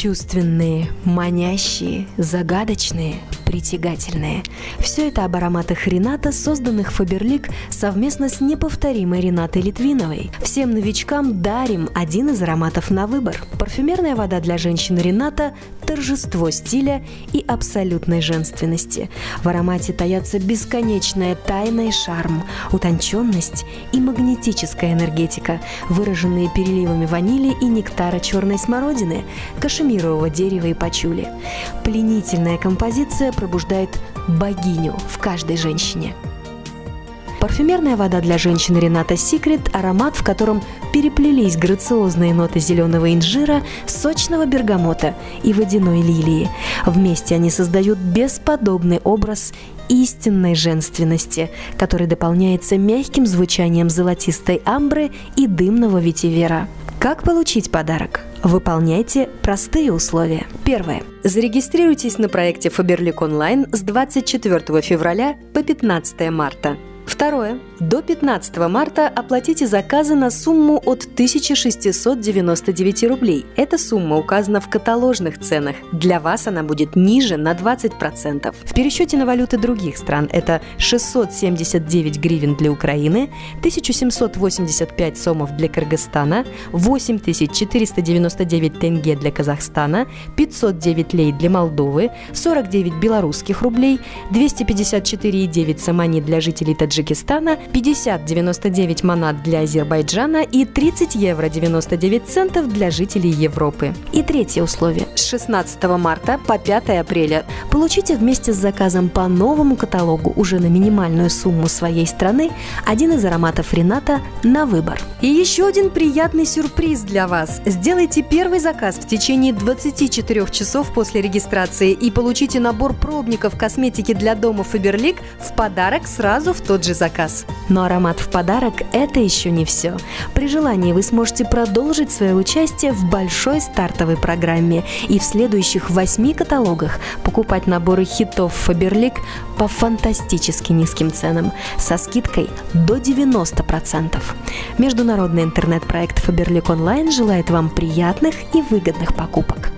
Чувственные, манящие, загадочные, притягательные. Все это об ароматах Рената, созданных Фаберлик совместно с неповторимой Ренатой Литвиновой. Всем новичкам дарим один из ароматов на выбор. Парфюмерная вода для женщин Рената – торжество стиля и абсолютной женственности. В аромате таятся бесконечная тайна и шарм, утонченность и магнетическая энергетика, выраженные переливами ванили и нектара черной смородины, кашемирового дерева и пачули. Пленительная композиция пробуждает богиню в каждой женщине. Парфюмерная вода для женщин Рената Секрет – аромат, в котором переплелись грациозные ноты зеленого инжира, сочного бергамота и водяной лилии. Вместе они создают бесподобный образ истинной женственности, который дополняется мягким звучанием золотистой амбры и дымного ветивера. Как получить подарок? Выполняйте простые условия. Первое. Зарегистрируйтесь на проекте Faberlic Online с 24 февраля по 15 марта. Второе. До 15 марта оплатите заказы на сумму от 1699 рублей. Эта сумма указана в каталожных ценах. Для вас она будет ниже на 20%. В пересчете на валюты других стран это 679 гривен для Украины, 1785 сомов для Кыргызстана, 8499 тенге для Казахстана, 509 лей для Молдовы, 49 белорусских рублей, 254,9 самани для жителей Таджикистана, 50,99 манат для Азербайджана и 30 евро 99 центов для жителей Европы. И третье условие. С 16 марта по 5 апреля получите вместе с заказом по новому каталогу уже на минимальную сумму своей страны один из ароматов Рената на выбор. И еще один приятный сюрприз для вас. Сделайте первый заказ в течение 24 часов после регистрации и получите набор пробников косметики для дома Фаберлик в подарок сразу в тот же заказ. Но аромат в подарок – это еще не все. При желании вы сможете продолжить свое участие в большой стартовой программе и в следующих восьми каталогах покупать наборы хитов Фаберлик по фантастически низким ценам со скидкой до 90%. Международный интернет-проект Фаберлик Онлайн желает вам приятных и выгодных покупок.